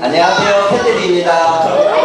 안녕하세요. 캔들리입니다.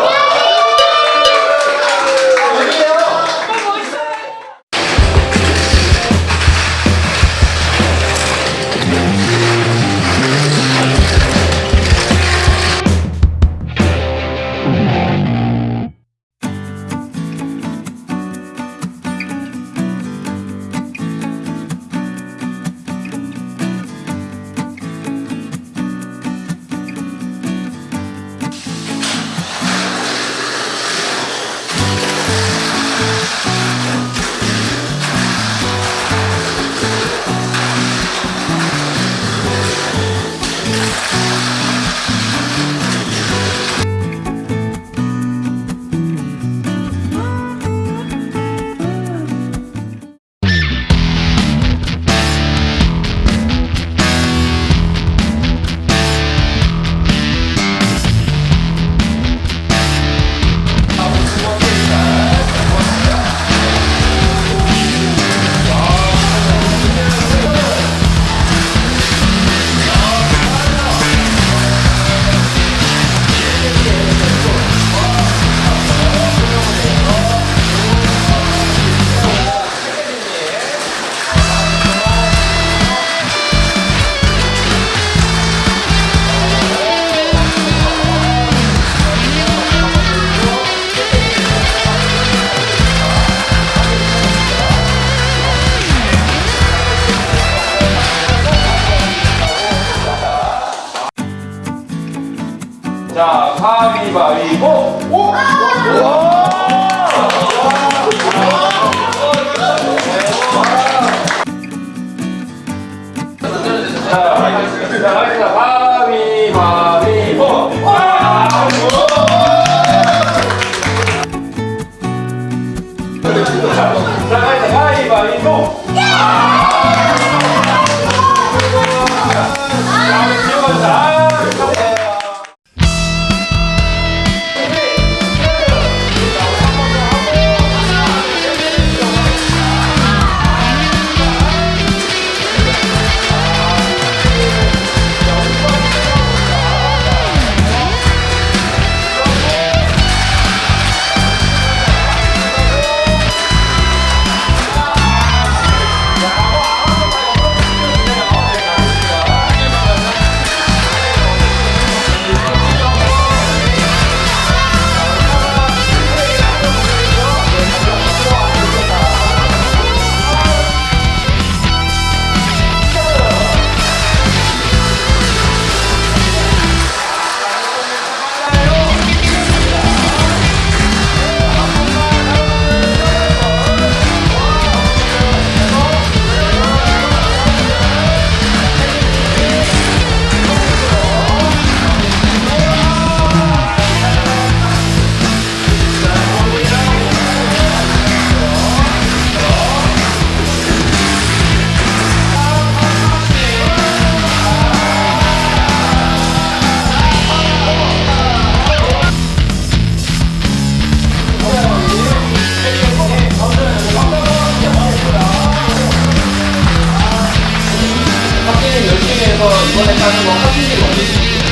거 이번에 따는 거 확실히 얻을 수 있어요.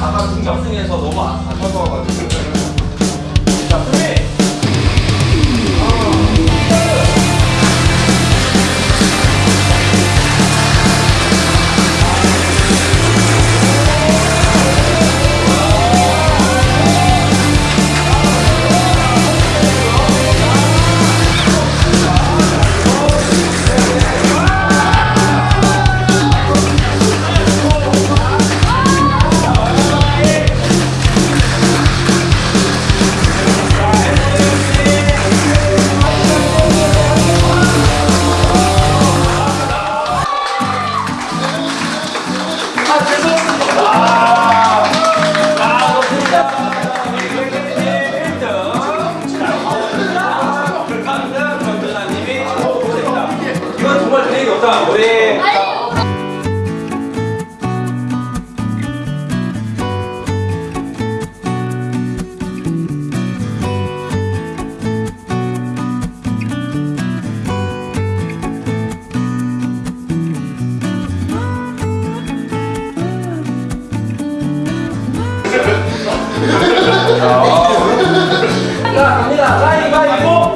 아까 중격승에서 너무 아파서 와가지고. 자, 갑니다. 가위바위보.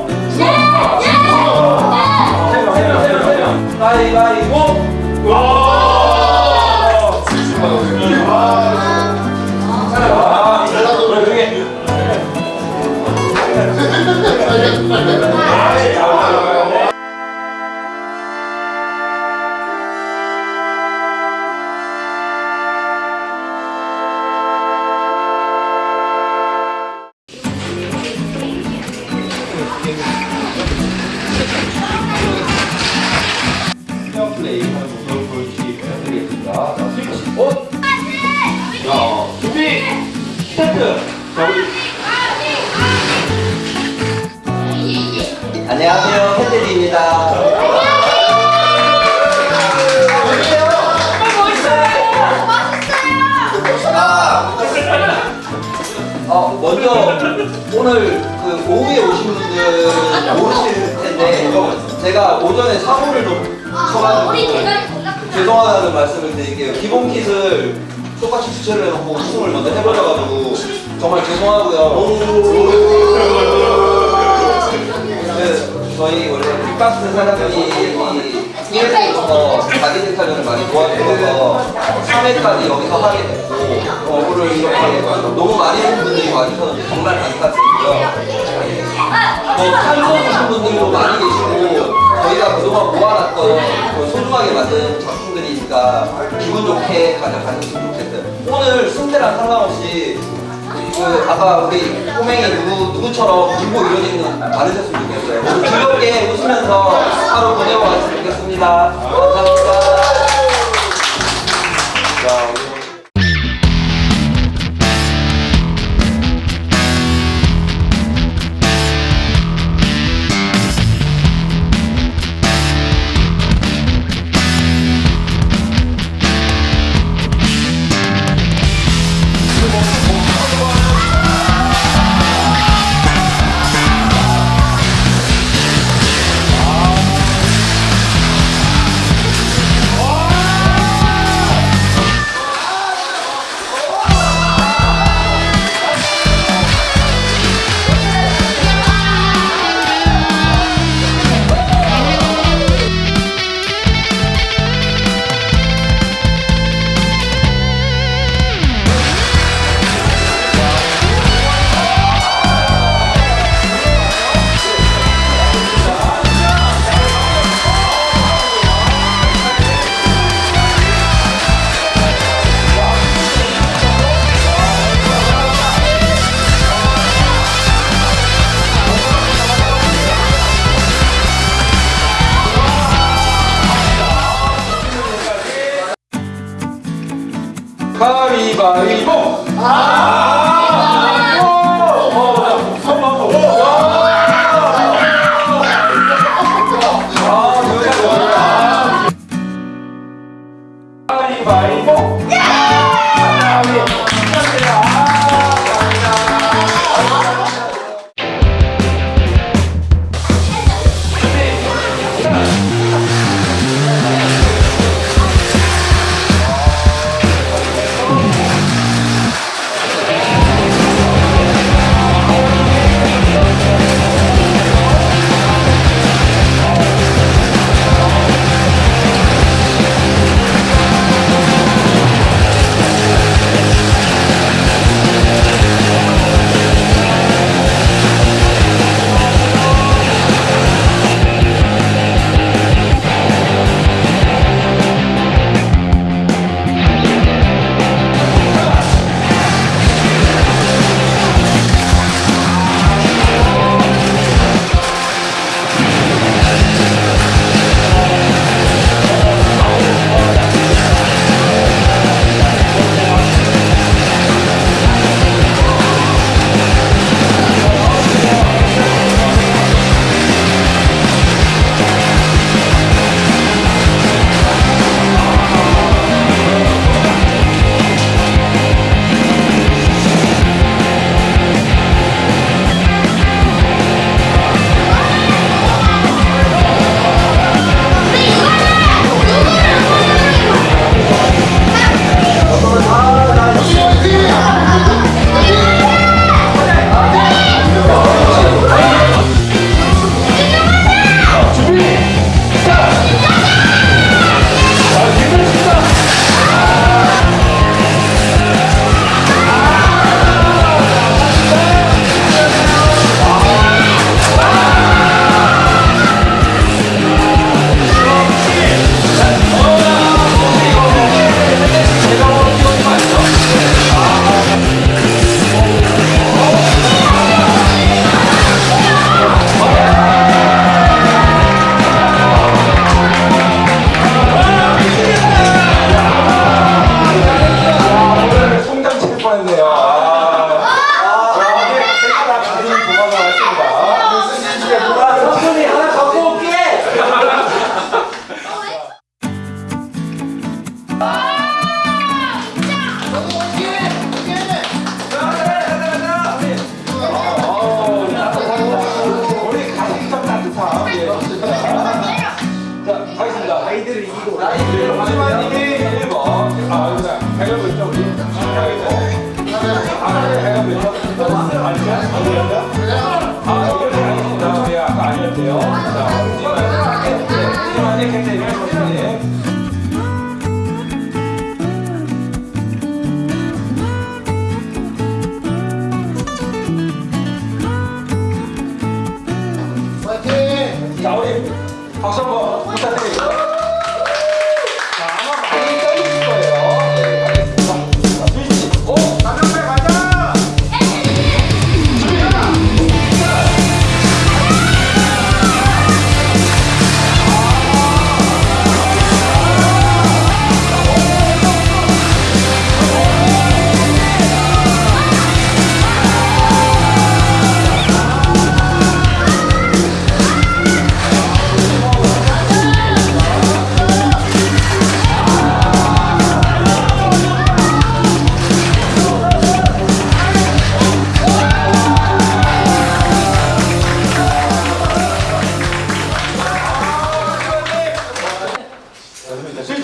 먼저 오늘 그 오후에 오신 분들 모르실 텐데 제가 오전에 사고를 좀 쳐가지고 죄송하다는 말씀을 드릴게요. 기본 kit을 똑같이 주체를 해놓고 우승을 먼저 해버려가지고 정말 죄송하고요. 그 저희 원래 빅박스 사장님이 TV에서 자기 섹타전을 많이 도와주셔서 3회까지 여기서 하게 됐고 어부를 이렇게 너무 많이 온 분들이 와주셨는데 정말 안타깝고요. 뭐 참석하신 분들도 많이 계시고 저희가 그동안 모아놨던 그 소중하게 만든 작품들이니까 기분 좋게 가져가셨으면 좋겠어요. 오늘 승패랑 상관없이 그 아까 우리 꼬맹이 누구 누구처럼 기고 이루어지는 많으셨으면 좋겠어요. 즐겁게 웃으면서 하루 보내고 갔으면 좋겠습니다. 감사합니다. 가위바위보! 아!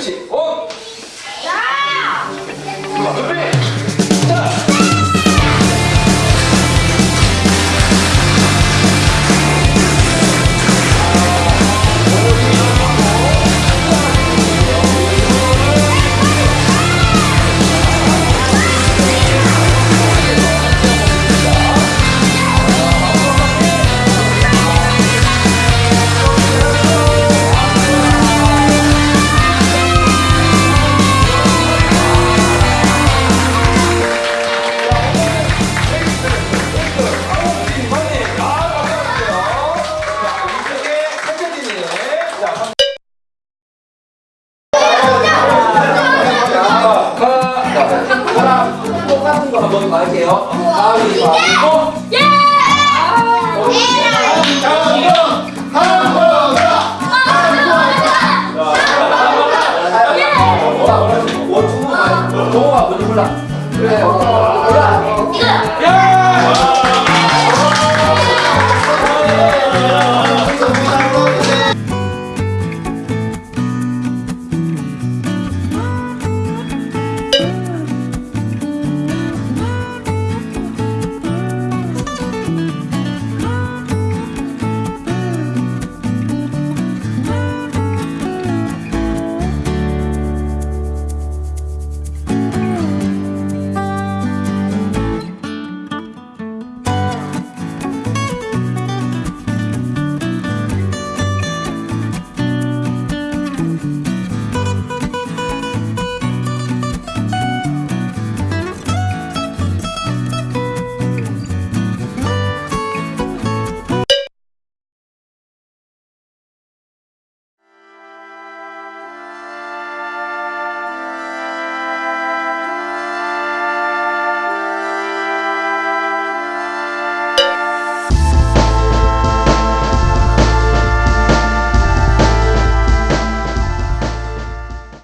seguinte,